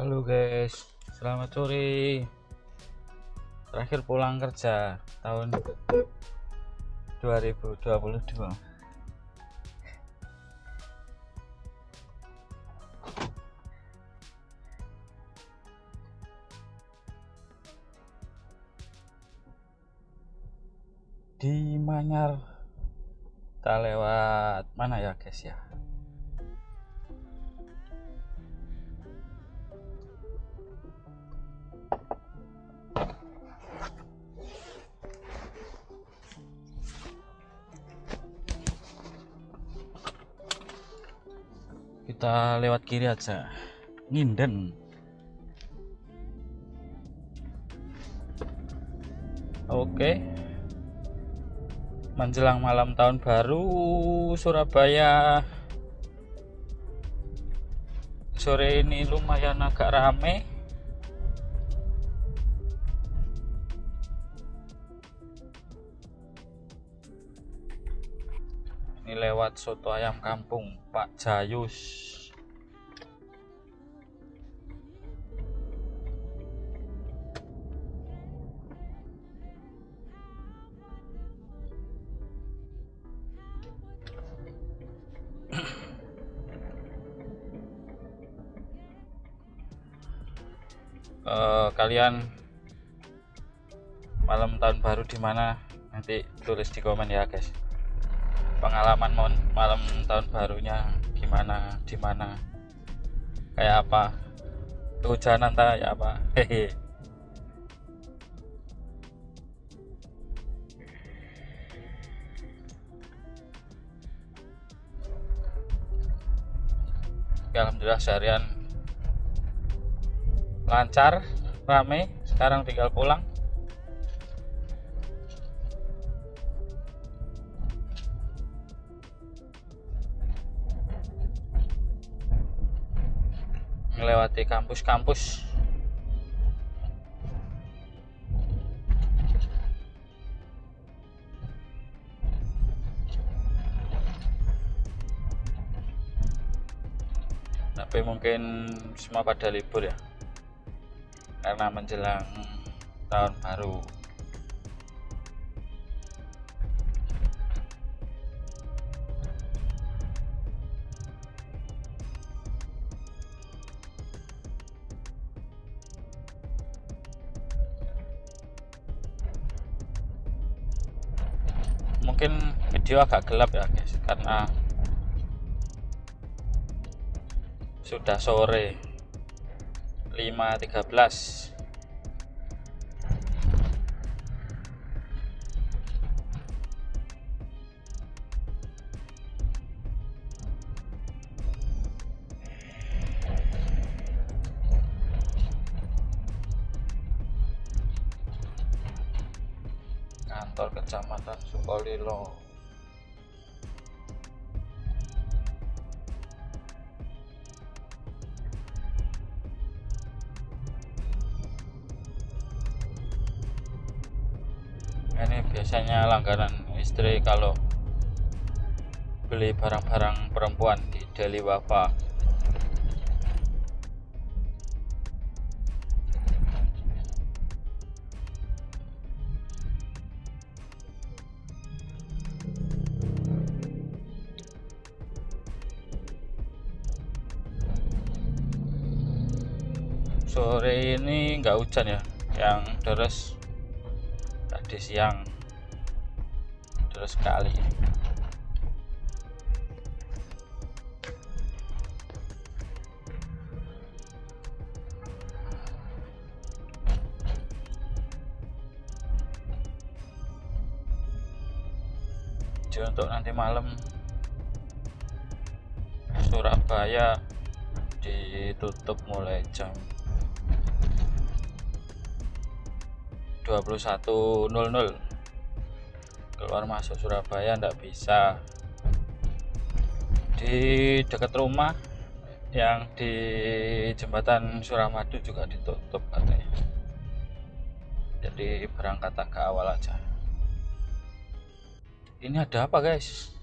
Halo guys, selamat sore. Terakhir pulang kerja tahun 2022. Di Manyar kita lewat mana ya guys ya? Kita lewat kiri aja. Nginden. Oke. Menjelang malam tahun baru Surabaya. Sore ini lumayan agak rame. Ini lewat soto ayam kampung Pak Jayus kalian malam tahun baru di mana nanti tulis di komen ya guys. Pengalaman malam tahun barunya gimana di mana kayak apa kehujanan tak ya apa hehe. Alhamdulillah seharian lancar rame sekarang tinggal pulang. Melewati kampus-kampus. Tapi mungkin semua pada libur ya karena menjelang tahun baru. Mungkin video agak gelap ya guys karena sudah sore 5.13 kantor kecamatan Sukolilo langganan istri kalau beli barang-barang perempuan di Deli Wafa sore ini nggak hujan ya yang deras tadi siang terus sekali. Jadi untuk nanti malam Surabaya ditutup mulai jam 21.00 keluar masuk Surabaya ndak bisa. Di dekat rumah yang di jembatan Suramadu juga ditutup katanya. Jadi berangkat agak awal aja. Ini ada apa guys?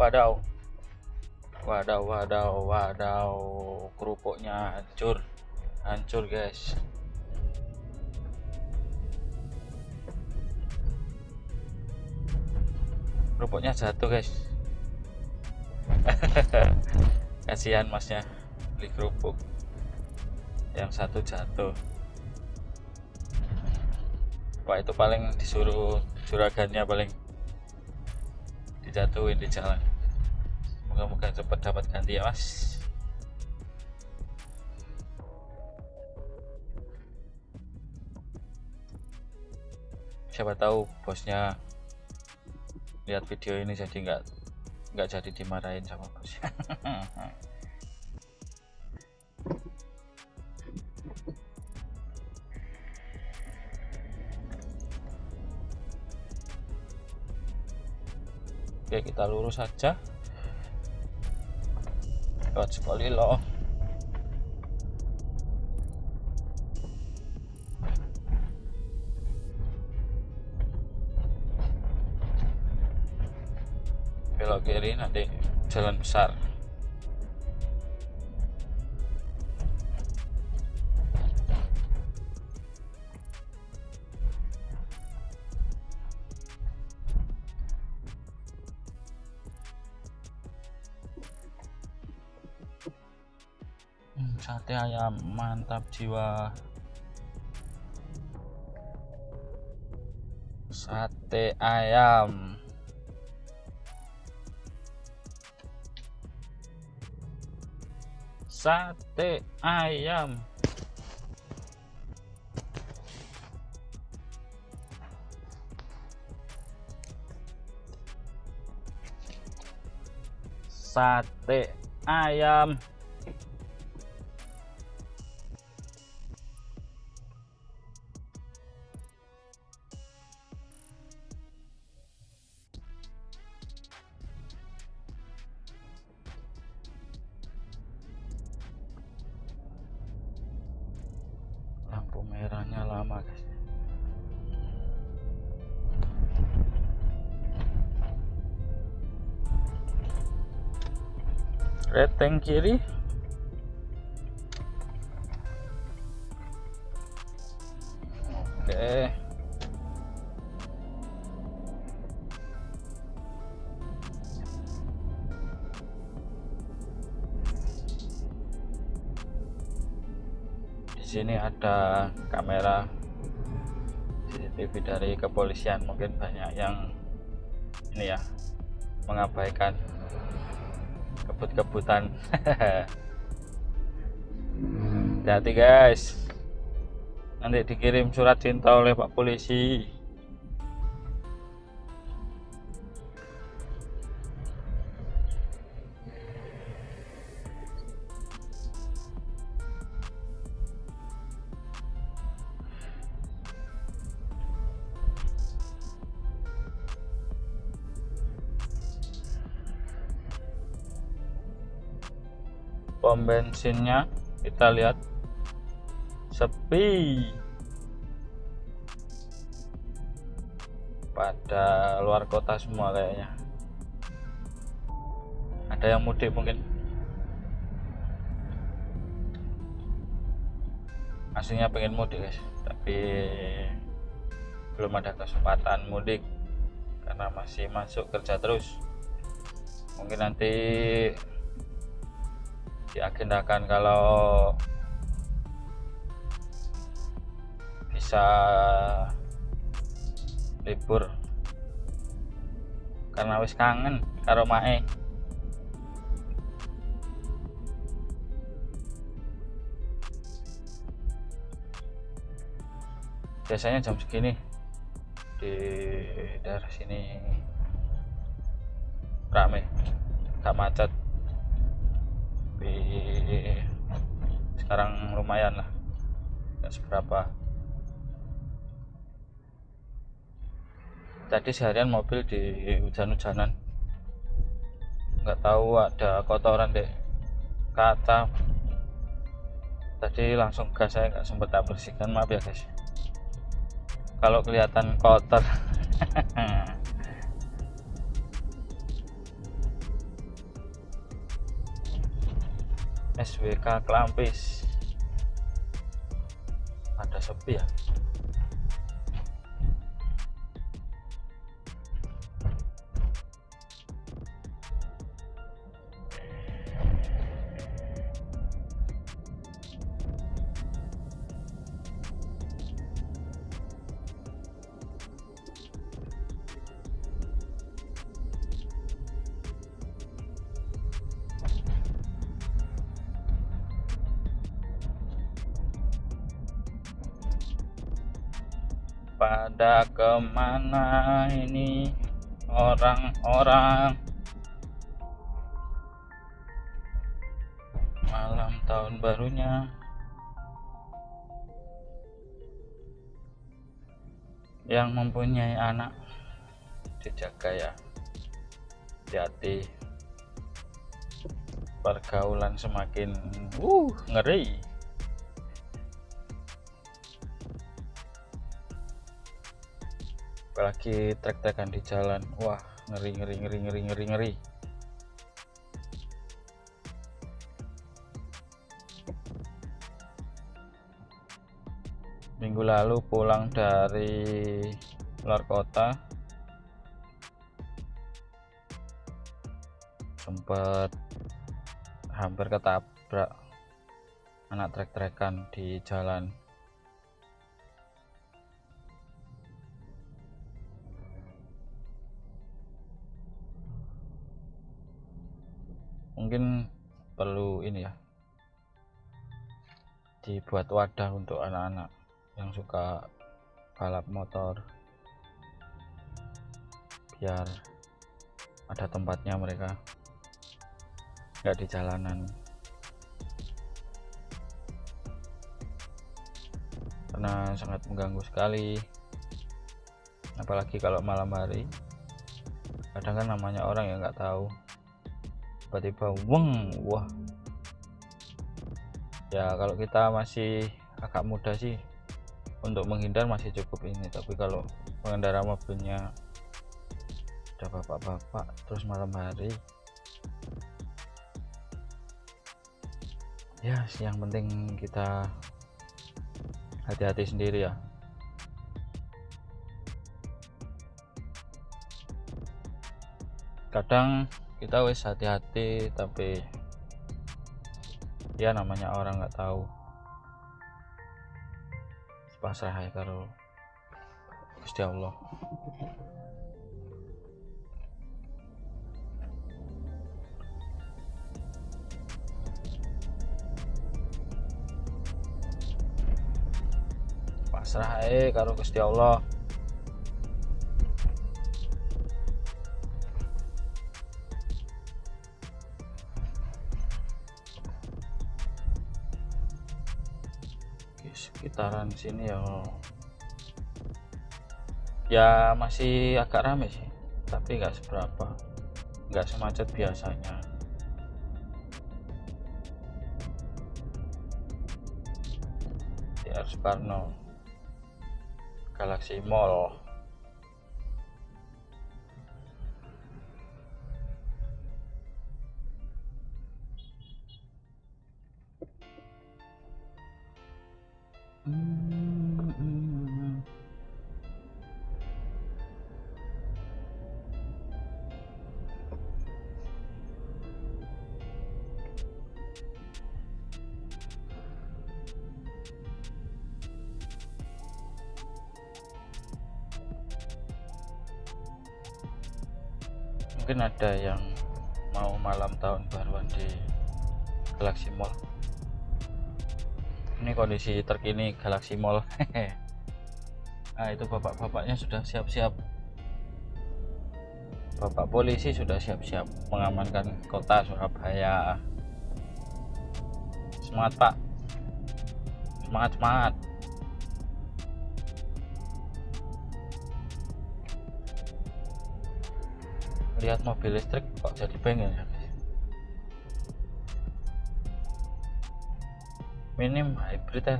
Wadaw. Wadaw wadaw wadaw. Kerupuknya hancur. Hancur guys rupuknya jatuh guys. Kasihan masnya beli kerupuk. Yang satu jatuh. Wah itu paling disuruh juragannya paling dijatuhin di jalan. Moga-moga cepat dapat ganti ya mas. Siapa tahu bosnya lihat video ini jadi nggak nggak jadi dimarahin sama bosnya Oke kita lurus saja lewat sekali loh jalan besar. Hmm, sate ayam mantap jiwa. Sate ayam sate ayam. Sate ayam reteng kiri. Oke. Di sini ada kamera CCTV dari kepolisian. Mungkin banyak yang ini ya mengabaikan kebut-kebutan. Hati guys. Nanti dikirim surat cinta oleh pak polisi pom bensinnya. Kita lihat. Sepi. Pada luar kota semua kayaknya. Ada yang mudik mungkin. Aslinya pengen mudik guys. Tapi belum ada kesempatan mudik karena masih masuk kerja terus. Mungkin nanti diagendakan kalau bisa libur. Karena wis kangen karo mae. Biasanya jam segini di daerah sini rame gak macet sekarang lumayan lah. Nggak seberapa. Tadi seharian mobil di hujan-hujanan. Nggak tahu ada kotoran deh kaca. Tadi langsung gas saya nggak sempat tak bersihkan maaf ya guys. Kalau kelihatan kotor SWK Klampis. Ada sepi ya? Pada ke mana ini orang-orang? Malam tahun barunya. Yang mempunyai anak dijaga ya. Hati-hati. Pergaulan semakin uh ngeri apalagi trek-trekan di jalan. Wah ngeri ngeri ngeri ngeri ngeri ngeri. Minggu lalu pulang dari luar kota. Sempat hampir ketabrak anak trek-trekan di jalan ini ya. Dibuat wadah untuk anak-anak yang suka balap motor. Biar ada tempatnya mereka. Nggak di jalanan. Karena sangat mengganggu sekali. Apalagi kalau malam hari. Kadang kan namanya orang yang nggak tahu. Tiba-tiba weng wah ya kalau kita masih agak muda sih untuk menghindar masih cukup ini. Tapi kalau pengendara mobilnya ada bapak-bapak terus malam hari ya yang penting kita hati-hati sendiri ya. Kadang kita wis hati-hati tapi ya namanya orang nggak tahu. Pasrah ya karo Gusti Allah. Pasrah ya karo Gusti Allah sekitaran sini ya. Ya masih agak rame sih tapi nggak seberapa nggak semacet biasanya. Di Soekarno Galaxy Mall mungkin ada yang mau malam tahun baruan di Galaxy Mall. Ini kondisi terkini Galaxy Mall. Nah itu bapak-bapaknya sudah siap-siap. Bapak polisi sudah siap-siap mengamankan kota Surabaya. Semangat pak. Semangat semangat lihat mobil listrik kok jadi pengen ya minim hybrid ya.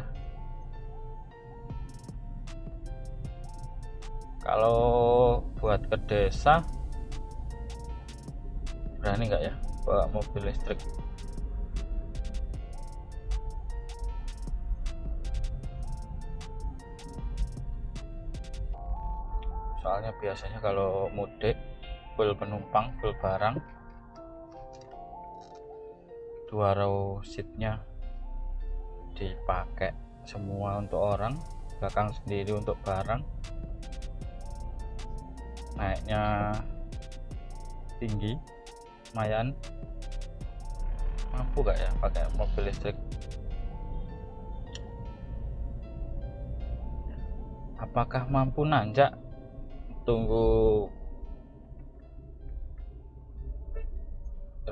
Kalau buat ke desa berani nggak ya bawa mobil listrik? Soalnya biasanya kalau mudik full penumpang full barang. Dua row seatnya dipakai semua untuk orang belakang sendiri untuk barang. Naiknya tinggi lumayan. Mampu gak ya pakai mobil listrik? Apakah mampu nanjak? Tunggu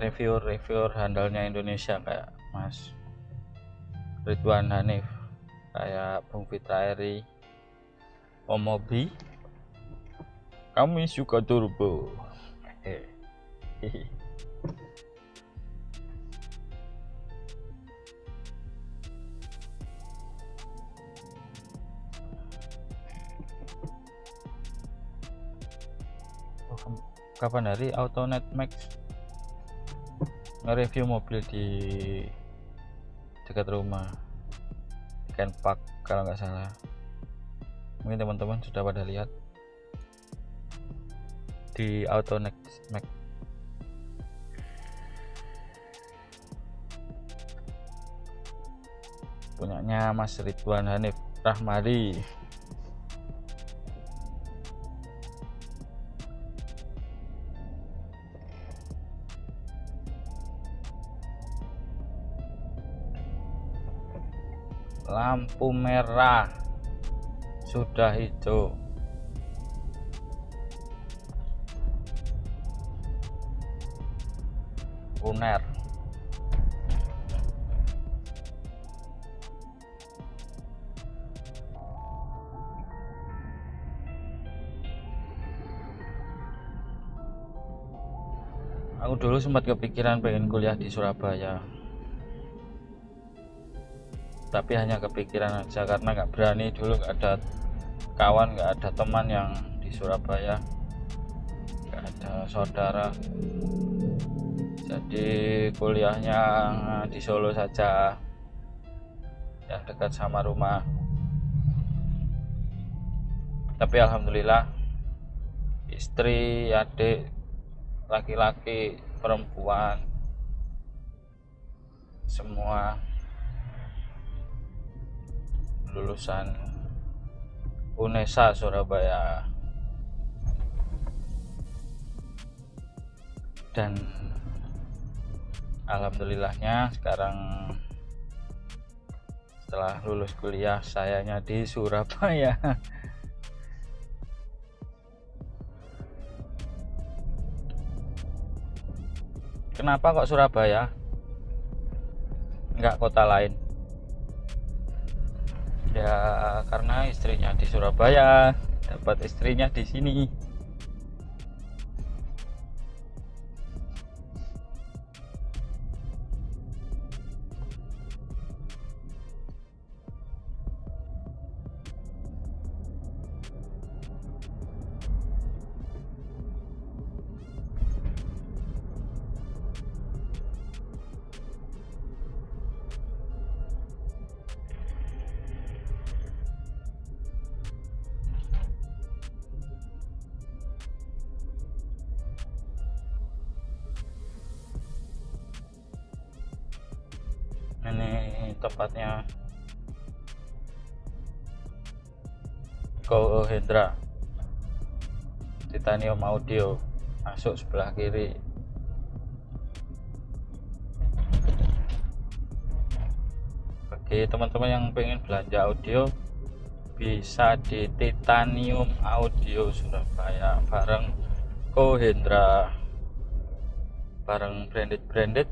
reviewer-reviewer handalnya Indonesia kayak Mas Ridwan Hanif kayak Bung Fitra Eri Omobi kami suka turbo. Hehehe kapan hari? Autonet Max nge-review mobil di dekat rumah. Ken Park kalau nggak salah. Mungkin teman-teman sudah pada lihat. Di Autonet Max. Punyanya Mas Ridwan Hanif Rahmadi lampu merah. Sudah hijau. Uner. Aku dulu sempat kepikiran pengen kuliah di Surabaya tapi hanya kepikiran aja karena nggak berani dulu nggak ada kawan nggak ada teman yang di Surabaya. Nggak ada saudara. Jadi kuliahnya di Solo saja yang dekat sama rumah. Tapi alhamdulillah istri adik laki-laki perempuan semua lulusan UNESA Surabaya. Dan alhamdulillahnya sekarang setelah lulus kuliah sayanya di Surabaya. Kenapa kok Surabaya? Enggak kota lain ya karena istrinya di Surabaya dapat istrinya di sini ini tepatnya. Go Hendra. Titanium audio. Masuk sebelah kiri. Bagi teman-teman yang pengen belanja audio bisa di titanium audio Surabaya. Bareng Hendra. Bareng branded branded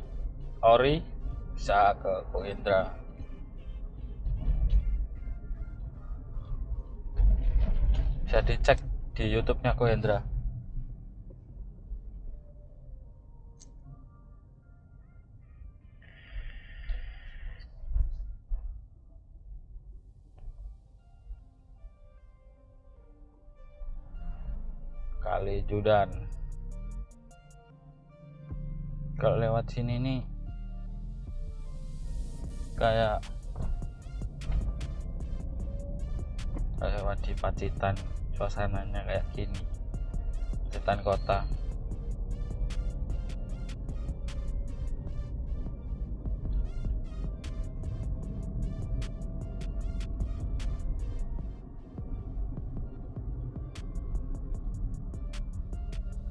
ori bisa ke Ko bisa dicek di YouTube-nya Ko Indra kali Judan. Kalau lewat sini nih kayak lewat di Pacitan suasananya kayak gini. Hutan kota.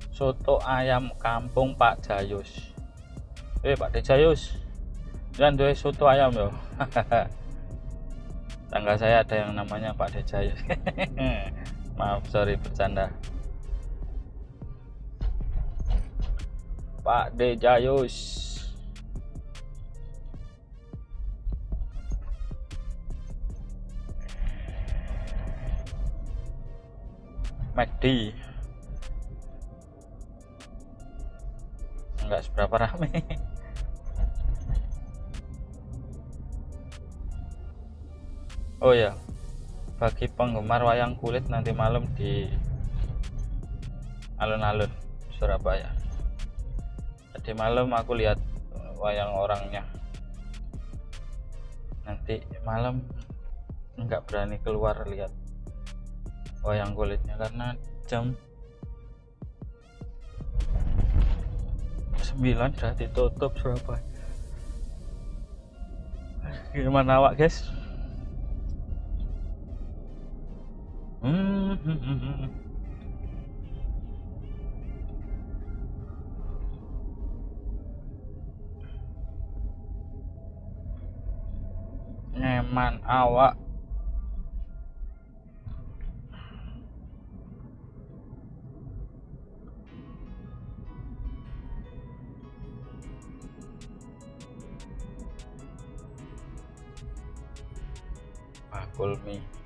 Soto ayam kampung Pak Jayus. Eh Pak Jayus. Jangan dua soto ayam loh tangga saya ada yang namanya Pak De Jayus maaf sorry bercanda. Pak De Jayus. McD enggak seberapa rame? Oh ya bagi penggemar wayang kulit nanti malam di alun-alun Surabaya. Tadi malam aku lihat wayang orangnya. Nanti malam nggak berani keluar lihat wayang kulitnya karena jam 9 sudah ditutup Surabaya. Gimana awak guys Hmm. Nyaman awak. Bakul mie.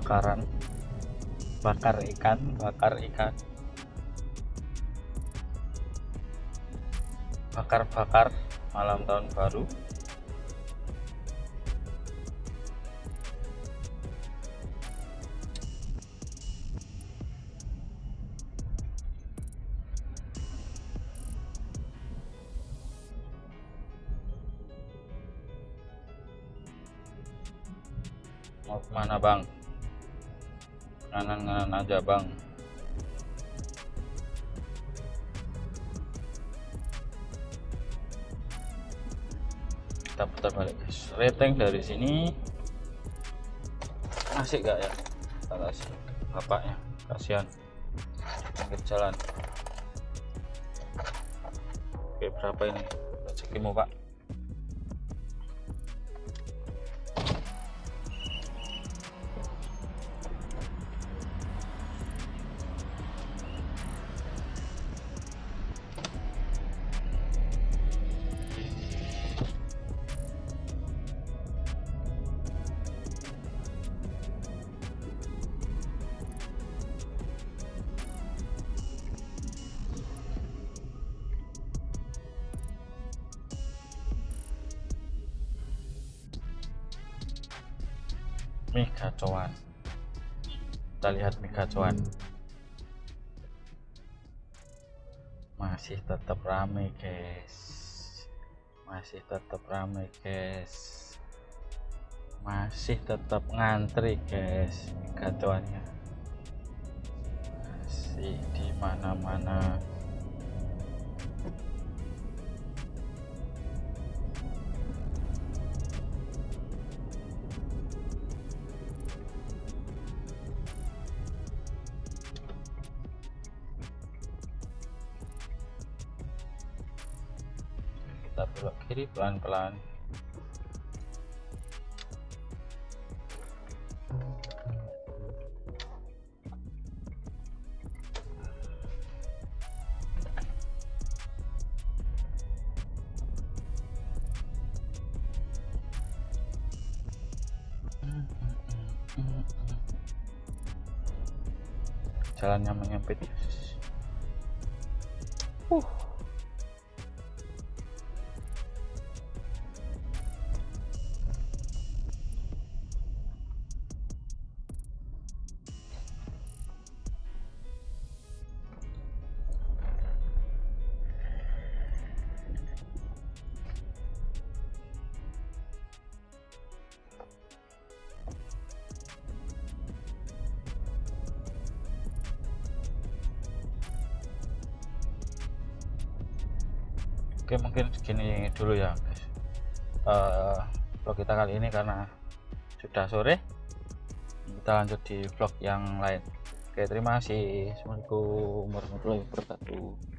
Bakaran. Bakar ikan bakar ikan. Bakar-bakar malam tahun baru aja bang kita putar balik guys. Rating dari sini. Asik gak ya? Kita kasih bapaknya kasihan. Pinggir jalan. Oke berapa ini? Rezekimu pak kacauan kita lihat mie kacauan masih tetap rame guys. Masih tetap rame guys. Masih tetap ngantri guys mie kacauannya masih di mana-mana pelan-pelan. Jalannya menyempit. Uh. Kita kali ini karena sudah sore. Kita lanjut di vlog yang lain. Oke terima kasih. Assalamualaikum warahmatullahi wabarakatuh